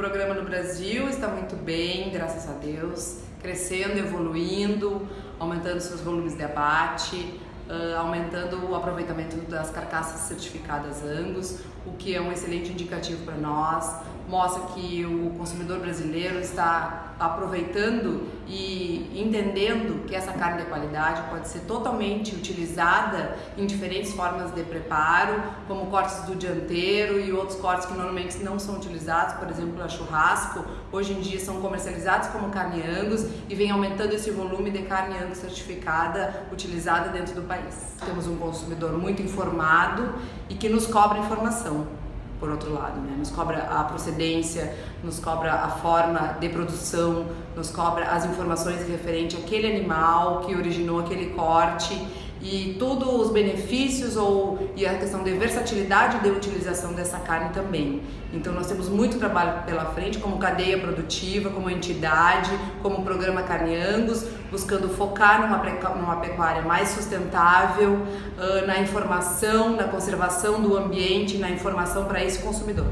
programa no Brasil está muito bem, graças a Deus, crescendo, evoluindo, aumentando seus volumes de abate, aumentando o aproveitamento das carcaças certificadas Angus, o que é um excelente indicativo para nós, mostra que o consumidor brasileiro está aproveitando e entendendo que essa carne de qualidade pode ser totalmente utilizada em diferentes formas de preparo, como cortes do dianteiro e outros cortes que normalmente não são utilizados, por exemplo, a churrasco, hoje em dia são comercializados como carne Angus e vem aumentando esse volume de carne Angus certificada utilizada dentro do país. Temos um consumidor muito informado e que nos cobra informação por outro lado, né? Nos cobra a procedência, nos cobra a forma de produção, nos cobra as informações referente àquele animal que originou aquele corte e todos os benefícios ou e a questão de versatilidade de utilização dessa carne também. Então nós temos muito trabalho pela frente como cadeia produtiva, como entidade, como programa Carne Angus, buscando focar numa, numa pecuária mais sustentável, uh, na informação, na conservação do ambiente, na informação para esse consumidor.